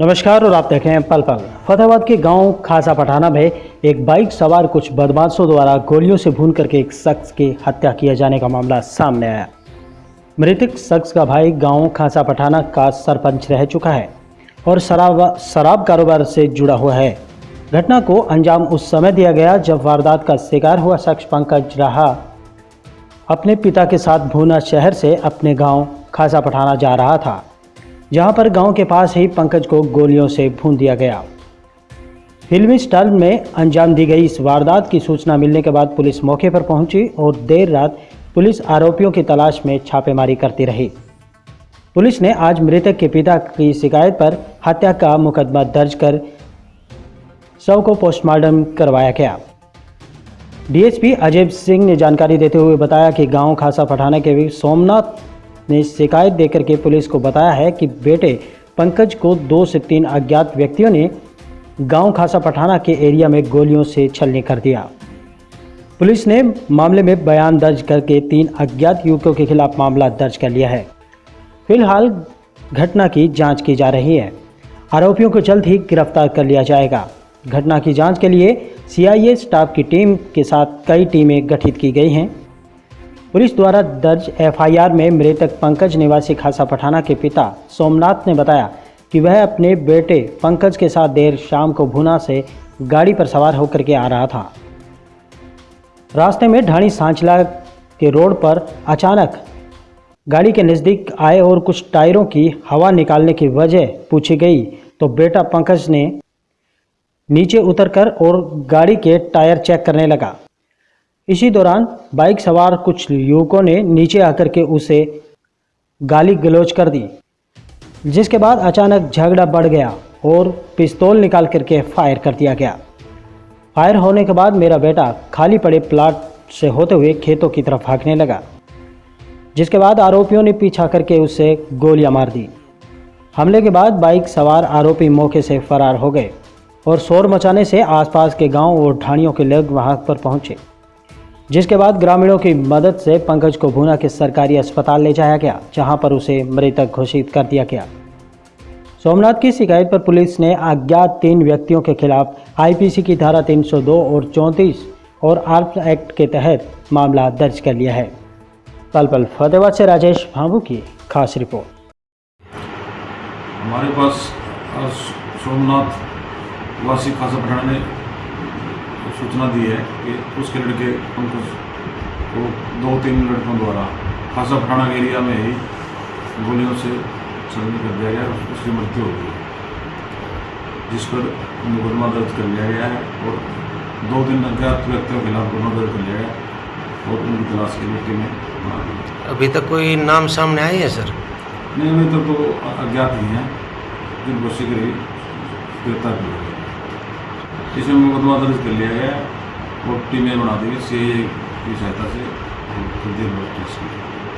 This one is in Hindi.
नमस्कार और आप देख रहे हैं पल पल। फतेहाबाद के गाँव खासा पठाना में एक बाइक सवार कुछ बदमाशों द्वारा गोलियों से भून करके एक शख्स की हत्या किए जाने का मामला सामने आया। मृतक शख्स का भाई गाँव खासा पठाना का सरपंच रह चुका है और शराब शराब कारोबार से जुड़ा हुआ है। घटना को अंजाम उस समय दिया गया जब वारदात का शिकार हुआ शख्स पंकज रहा अपने पिता के साथ भूना शहर से अपने गाँव खासा पठाना जा रहा था। जहाँ पर गाँव के पास ही पंकज को गोलियों से भून दिया गया। फिल्मी स्टाइल में अंजाम दी गई इस वारदात की सूचना मिलने के बाद पुलिस मौके पर पहुँची और देर रात पुलिस आरोपियों की तलाश में छापेमारी करती रही। पुलिस ने आज मृतक के पिता की शिकायत पर हत्या का मुकदमा दर्ज कर शव को पोस्टमार्टम करवाया गया। डीएसपी अजय सिंह ने जानकारी देते हुए बताया कि गाँव खासा पठाने के सोमनाथ ने शिकायत देकर के पुलिस को बताया है कि बेटे पंकज को दो से तीन अज्ञात व्यक्तियों ने गाँव खासा पठाना के एरिया में गोलियों से छलनी कर दिया। पुलिस ने मामले में बयान दर्ज करके तीन अज्ञात युवकों के खिलाफ मामला दर्ज कर लिया है। फ़िलहाल घटना की जाँच की जा रही है। आरोपियों को जल्द ही गिरफ़्तार कर लिया जाएगा। घटना की जाँच के लिए सीआईए स्टाफ की टीम के साथ कई टीमें गठित की गई हैं। पुलिस द्वारा दर्ज एफआईआर में मृतक पंकज निवासी खासा पठाना के पिता सोमनाथ ने बताया कि वह अपने बेटे पंकज के साथ देर शाम को भुना से गाड़ी पर सवार होकर के आ रहा था। रास्ते में ढाणी सांचला के रोड पर अचानक गाड़ी के नज़दीक आए और कुछ टायरों की हवा निकालने की वजह पूछी गई तो बेटा पंकज ने नीचे उतरकर और गाड़ी के टायर चेक करने लगा। इसी दौरान बाइक सवार कुछ युवकों ने नीचे आकर के उसे गाली गलोच कर दी, जिसके बाद अचानक झगड़ा बढ़ गया और पिस्तौल निकाल करके फायर कर दिया गया। फायर होने के बाद मेरा बेटा खाली पड़े प्लाट से होते हुए खेतों की तरफ़ भागने लगा, जिसके बाद आरोपियों ने पीछा करके उसे गोलियाँ मार दी। हमले के बाद बाइक सवार आरोपी मौके से फरार हो गए और शोर मचाने से आसपास के गाँव और ढाणियों के लोग वहाँ पर पहुँचे। जिसके बाद ग्रामीणों की मदद से पंकज को भूना के सरकारी अस्पताल ले जाया गया, जहाँ पर उसे मृतक घोषित कर दिया गया। सोमनाथ की शिकायत पर पुलिस ने अज्ञात तीन व्यक्तियों के खिलाफ आईपीसी की धारा 302 और 34 और आर्म्स एक्ट के तहत मामला दर्ज कर लिया है। पल पल फतेहाबाद से राजेश भाभू की खास रिपोर्ट। हमारे पास सोमनाथ वासी खासा पठाना सूचना दी है कि उसके लड़के पंकज को दो तीन लड़कों द्वारा खासा पठाना एरिया में ही गोलियों से छलनी कर दिया गया उसकी मृत्यु हो गई जिस पर मुकदमा दर्ज कर लिया गया है और दो दिन अज्ञात व्यक्तियों के खिलाफ गुना दर्ज कर लिया गया और उनकी तलाश की लिए में अभी तक कोई नाम सामने आई है सर? नहीं अभी तक तो अज्ञात ही हैं जिनको शीघ्र ही गिरफ़्तार किया इसमें मुकदमा दर्ज कर लिया गया और टीमें बना दी गई सी की सहायता से जल्दी की